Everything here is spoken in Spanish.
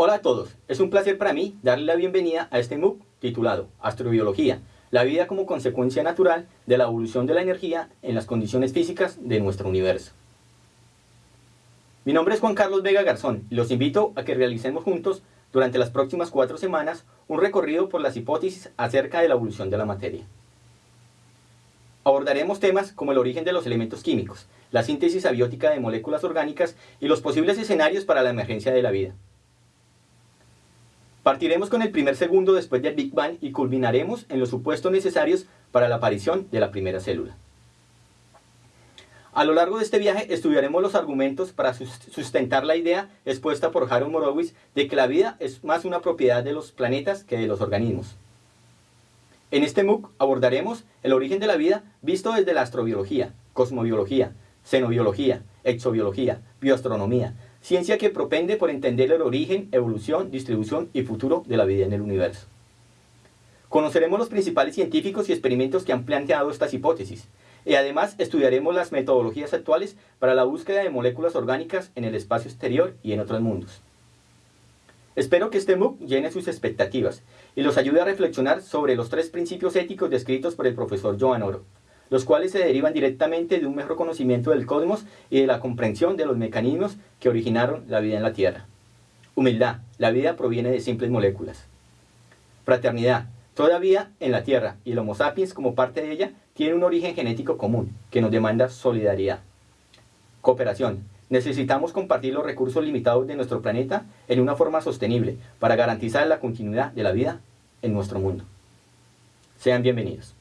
Hola a todos, es un placer para mí darle la bienvenida a este MOOC titulado Astrobiología, la vida como consecuencia natural de la evolución de la energía en las condiciones físicas de nuestro universo. Mi nombre es Juan Carlos Vega Garzón y los invito a que realicemos juntos durante las próximas cuatro semanas un recorrido por las hipótesis acerca de la evolución de la materia. Abordaremos temas como el origen de los elementos químicos, la síntesis abiótica de moléculas orgánicas y los posibles escenarios para la emergencia de la vida. Partiremos con el primer segundo después del Big Bang y culminaremos en los supuestos necesarios para la aparición de la primera célula. A lo largo de este viaje estudiaremos los argumentos para sustentar la idea expuesta por Harold Morowitz de que la vida es más una propiedad de los planetas que de los organismos. En este MOOC abordaremos el origen de la vida visto desde la astrobiología, cosmobiología, xenobiología, exobiología, bioastronomía, ciencia que propende por entender el origen, evolución, distribución y futuro de la vida en el universo. Conoceremos los principales científicos y experimentos que han planteado estas hipótesis, y además estudiaremos las metodologías actuales para la búsqueda de moléculas orgánicas en el espacio exterior y en otros mundos. Espero que este MOOC llene sus expectativas y los ayude a reflexionar sobre los tres principios éticos descritos por el profesor Joan Oro, los cuales se derivan directamente de un mejor conocimiento del cosmos y de la comprensión de los mecanismos que originaron la vida en la Tierra. Humildad, la vida proviene de simples moléculas. Fraternidad, toda vida en la Tierra y el Homo sapiens como parte de ella tiene un origen genético común que nos demanda solidaridad. Cooperación, necesitamos compartir los recursos limitados de nuestro planeta en una forma sostenible para garantizar la continuidad de la vida en nuestro mundo. Sean bienvenidos.